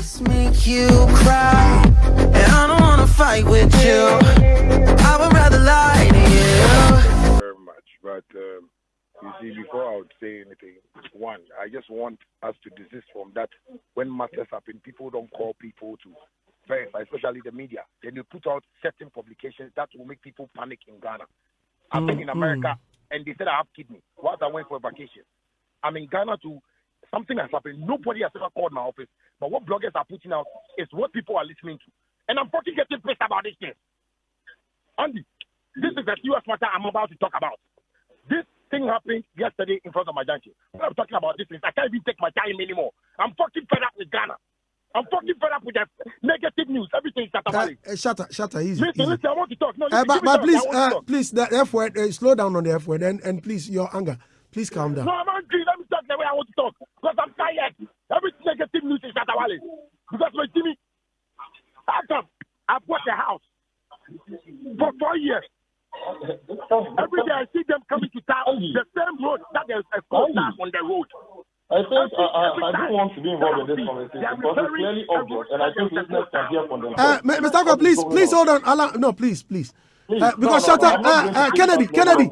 Just make you cry, and I don't wanna fight with you. I would rather lie to you. very much. But um, you see, before I would say anything, one, I just want us to desist from that. When matters happen, people don't call people to verify, especially the media. Then they put out certain publications that will make people panic in Ghana. I've been in America, and they said I have kidney whilst I went for a vacation. I'm in Ghana too. Something has happened. Nobody has ever called my office. But what bloggers are putting out is what people are listening to. And I'm fucking getting pissed about this thing. Andy, this is the serious matter I'm about to talk about. This thing happened yesterday in front of my junction. When I'm talking about this, thing, I can't even take my time anymore. I'm fucking fed up with Ghana. I'm fucking fed up with the negative news. Everything is Uh, Katamale. uh, shut up, shut up, easy. Listen, easy. listen, I want to talk. No, Uh, listen, but but please, I want to uh, please, the F word, uh, slow down on the F word, and, and please, your anger. Please calm down. No, I'm angry. Let me talk the way I want to talk. Because I'm tired. Every negative news is Shatta Wale. Because my Jimmy, how come I bought a house for four years? Every day I see them coming to town, the same road that there's a car on the road. I think uh, uh, I don't want to be involved in this conversation because it's clearly obvious, and I think listeners can hear from Uh, Mr. What Akwa, please, please hold on. Allow, no, please, please. Please, Uh, because no, Shatta, I'm not uh, uh, Kennedy, Kennedy.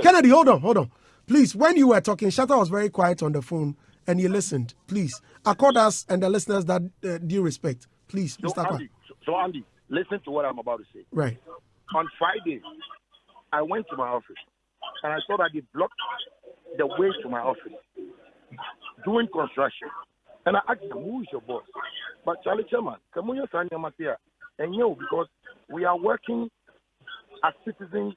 Kennedy, hold on, hold on. Please, when you were talking, Shatta was very quiet on the phone and he listened. Please, accord us and the listeners that uh, due respect. Please, So, Mr. Andy, so, so Andy, listen to what I'm about to say. Right. On Friday, I went to my office and I saw that they blocked the way to my office doing construction. And I asked them, who is your boss? But Charlie Chairman, come on, you're and you because we are working as citizens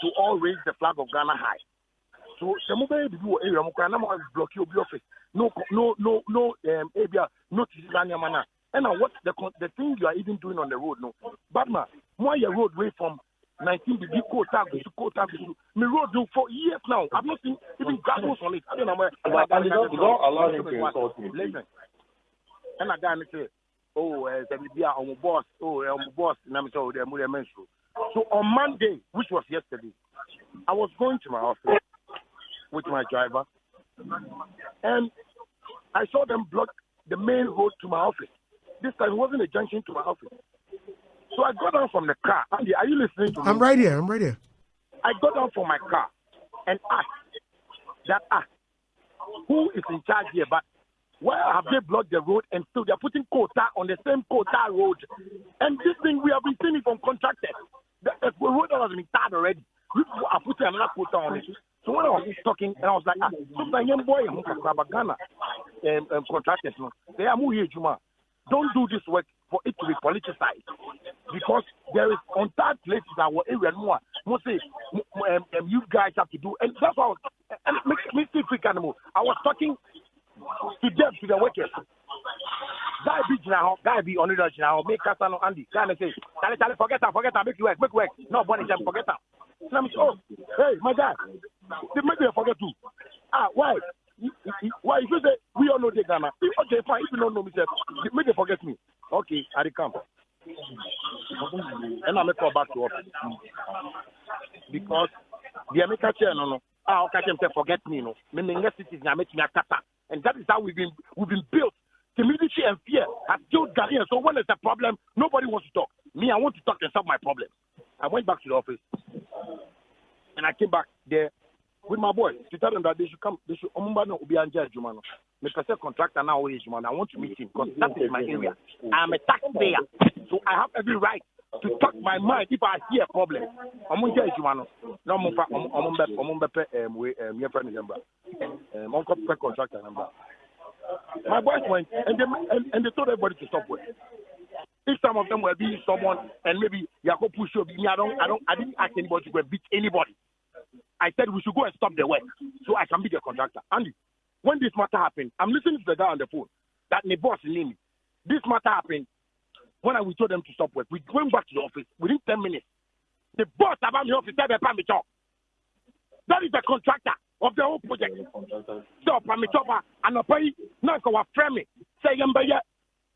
to all raise the flag of Ghana high. So the mobile do area mo kwa na mo block your office. No no no no um area no to mana. And now what the the thing you are even doing on the road no. Badma, your road way from 19 degree quota to quota to me road do for years now. I've not seen even gravel on it. I don't know where. But Andy, don't- don't allow him to insult me. Listen. And I got say, oh, uh, be on my boss, oh, uh, my boss, and I'm so they're more menstrual. So on Monday, which was yesterday, I was going to my office with my driver, and I saw them block the main road to my office. This time it wasn't a junction to my office. So I got down from the car. Andy, are you listening to me? I'm right here. I'm right here. I got down from my car and asked that ah, who is in charge here? But why have they blocked the road and still they're putting quota on the same quota road? And this thing we have been seeing it from contractors. The, the road that has been tarred already. We are putting another quota on it. So when I was talking, and I was like, ah, sometimes young boy, I'm Ghana um, um, contractors, no, they are moving Juma. Don't do this work for it to be politicized because there is places that were area more. Most um, um, you guys have to do, and that's why I was, and still freak animal. I was talking to them to the workers. Guy be now, guy be on it now. Make Casano Andy. Guy say, Charlie, Charlie, forget that, forget that, make you work, make work. No, jam, forget that. And I'm oh, hey, my guy, they make forget too. Ah, why? Why? If you say we all know the Ghana, okay, fine. If you don't know me, say, make forget me. Okay, I come. And I make call back to office because the American chair no no. Ah, okay, them say forget me no. Me next cities na make me akata, and that is how we've been we've been built. Timidity and fear have killed Ghanaians. So when there's a problem, nobody wants to talk. Me, I want to talk and solve my problem. I went back to the office, and I came back there with my boys to tell them that they should come. They should. Omumba no ubi anja juma no. Me pese contractor now is juma. I want to meet him because that is my area. I am a taxpayer, so I have every right to talk my mind if I see a problem. Omunja juma no. No omumba omumba pe um we um your friend number. Um uncle pe contractor number. My boys went and they and, and they told everybody to stop work. If some of them were being someone and maybe Yako push you, me, I don't, I don't, I didn't ask anybody to go beat anybody. I said we should go and stop the work so I can be the contractor. Andy, when this matter happened, I'm listening to the guy on the phone that the boss named me. This matter happened when I we told them to stop work. We went back to the office within 10 minutes. The boss about the office said, "Pay me job." That is the contractor of the whole project. So, Pami Chopa, and a pay, Nanka was framing. Say, Yambaya,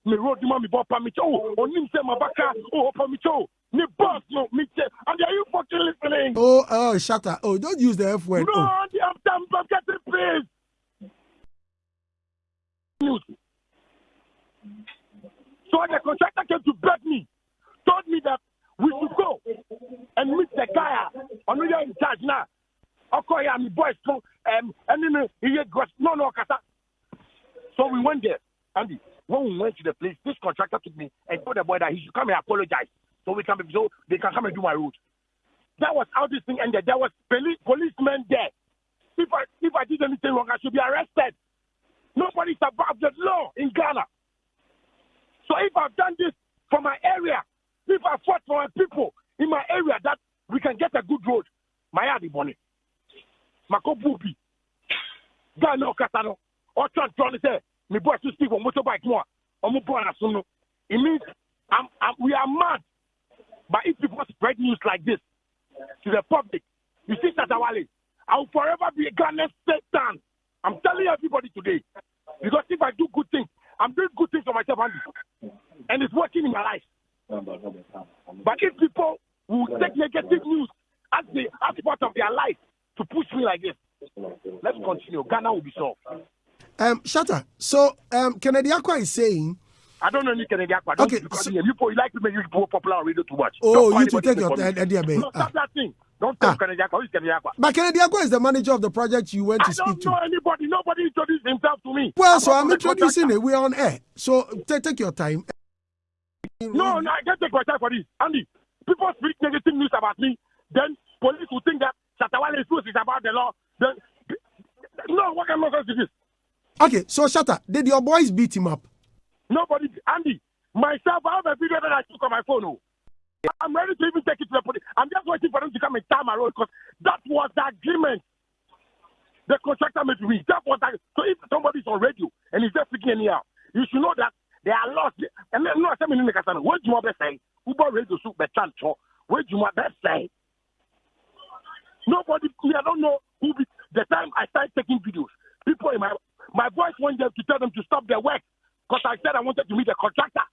me road, mommy, Bob Pami Cho, or Nim Mabaka, oh, Pami Cho, me boss, no, me, and are you fucking listening? Oh, oh, shut up. Oh, don't use the F word. No, Oh. I'm done, I'm getting paid. News. So the contractor came to beg me, told me that we should go and meet the guy on the in charge now. Okay, I'm the boys, so, um, and then he got no, no, kasa. So we went there, Andy. When we went to the place, this contractor took me and told the boy that he should come and apologize so we can so they can come and do my route. That was how this thing ended. There was police policemen there. If I if I did anything wrong, I should be arrested. Nobody's above the law in Ghana. So if I've done this for my area, if I fought for my people in my area that we can get a good road, my yard money. Mako bubi. Ghana okatano. Or trying to say, me boy to speak on motorbike more. Or mo boy. It means I'm, I'm, we are mad. But if people spread news like this to the public, you see Shatta Wale, I will forever be a Ghanaian Satan. I'm telling everybody today. Because if I do good things, I'm doing good things for myself, Andy. And it's working in my life. But if people will take negative news as, the, as part of their life to push me like this, let's continue. Ghana will be solved. Um, Shatta, so um, Kennedy Akwa is saying I don't know any Kennedy Akpa. Okay, Okay. Because so- you, you like to make you popular on radio too much. Oh, Don't you to take your Eddie Abe. No, Ah. stop that thing. Don't tell Ah. Kennedy Akpa. Who's Kennedy Akpa? But Kennedy Akwa is the manager of the project you went I to speak don't to. know anybody. Nobody introduced himself to me. Well, so I'm introducing it. We're on air. So take, take your time. No, no, I can't take my time for this. Andy, people speak negative news about me. Then police will think that Shatawale is is about the law. Then, no, what kind of nonsense is this? Okay, so Shatta, did your boys beat him up? Nobody, Andy, myself, I have a video that I took on my phone. Oh. I'm ready to even take it to the police. I'm just waiting for them to come and tie my road because that was the agreement the contractor made with me. That. So if somebody's on radio and he's just speaking anyhow, you should know that there are laws. And then, no, the casino. What do you want to say? Uber radio soup, but chancho. What do you want to say? Nobody, I don't know who be, the time I started taking videos, people in my, my voice went there to tell them to stop their work because I said I wanted to meet the contractor.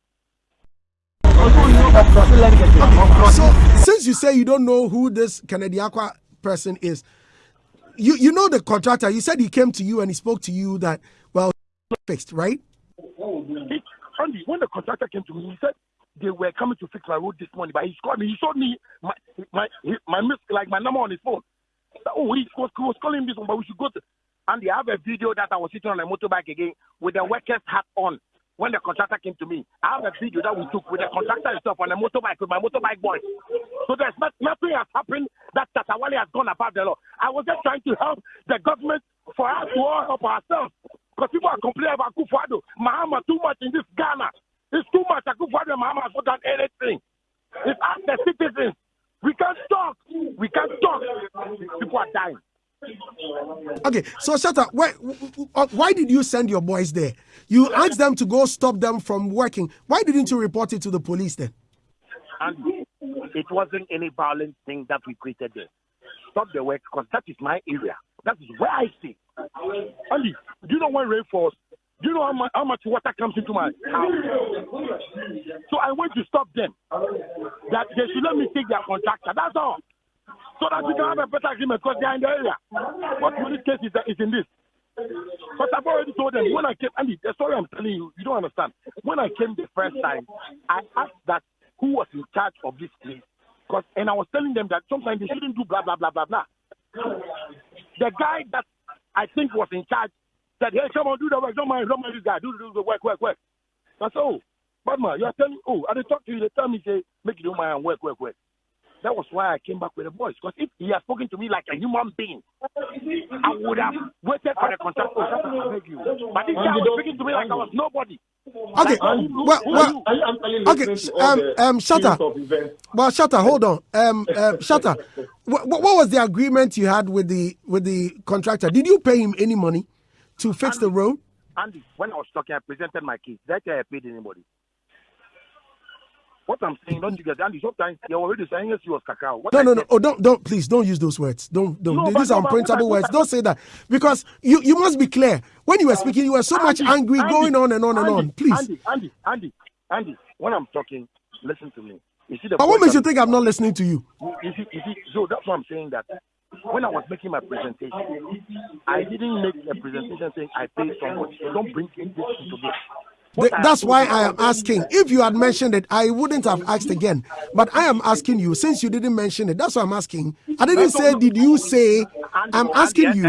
So since you say you don't know who this Kennedy Akwa person is, you you know the contractor. You said he came to you and he spoke to you that well fixed, right? Andy, when the contractor came to me, he said they were coming to fix my road this morning, but he called me. He showed me my my my miss like my number on his phone. Oh, he was, he was calling this one, but we should go to. Andy, I have a video that I was sitting on a motorbike again with the worker's hat on. When the contractor came to me, I have a video that we took with the contractor himself on a motorbike with my motorbike boys. So there's not, nothing has happened that Tatawale has gone above the law. I was just trying to help the government for us to all help ourselves. Because people are complaining about Kufuado. Mahama too much in this Ghana. It's too much. Kufuado and Mahama has not done anything. It's us, the citizens. We can't talk. We can't talk. People are dying. Okay, so Shatta, why, uh, why did you send your boys there? You asked them to go stop them from working. Why didn't you report it to the police then? And it wasn't any violent thing that we created there. Stop the work because that is my area. That is where I stay. Andy, do you know when rain falls? Do you know how much, how much water comes into my house? So I went to stop them. That they should let me take their contractor. That's all. So that we can have a better agreement because they are in the area. What police case is, is in this? But I've already told them when I came, Andy, the story I'm telling you, you don't understand. When I came the first time, I asked that who was in charge of this place. Cause, and I was telling them that sometimes they shouldn't do blah, blah, blah, blah, blah. The guy that I think was in charge said, hey, come on, do the work. Don't mind, don't mind this guy. Do, do the work, work, work. Said, oh, but man, you are telling oh, I did talk to you. They tell me, say, make you do my work, work, work. That was why I came back with a voice. Because if he had spoken to me like a human being, I would have waited for the contract. Oh, shut I beg you. But this guy was speaking to me like I was nobody. Okay, Like, who- who- well, who well, are you? You Okay, listening to all um, um, Shatta. series of events? Well, Shatta, hold on. Um, uh, Shatta, what, what was the agreement you had with the with the contractor? Did you pay him any money to fix the road? Andy, when I was talking, I presented my case. That I paid anybody. What I'm saying, don't you get Andy? Sometimes you're already saying yes, you was cacao. What No, I no, no. said- Oh, don't, don't, please, don't use those words. Don't, don't. No, These are unprintable words. Don't say that because you, you must be clear. When you were speaking, you were so much angry, Andy, going on and on and Andy, on. Please. Andy, Andy, Andy, Andy. When I'm talking, listen to me. You see the. But what makes you think I'm not listening to you? You see, you see, so that's why I'm saying that when I was making my presentation, I didn't make a presentation saying I paid somebody. So don't bring this into this. The, that's why I am asking. If you had mentioned it, I wouldn't have asked again. But I am asking you, since you didn't mention it, that's why I'm asking. I didn't say, did you say? I'm asking you.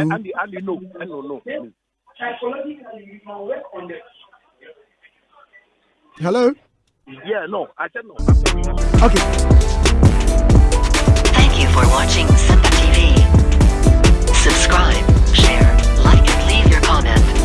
Hello? Yeah, no, I said no. Okay. Thank you for watching Simba TV. Subscribe, share, like, and leave your comment.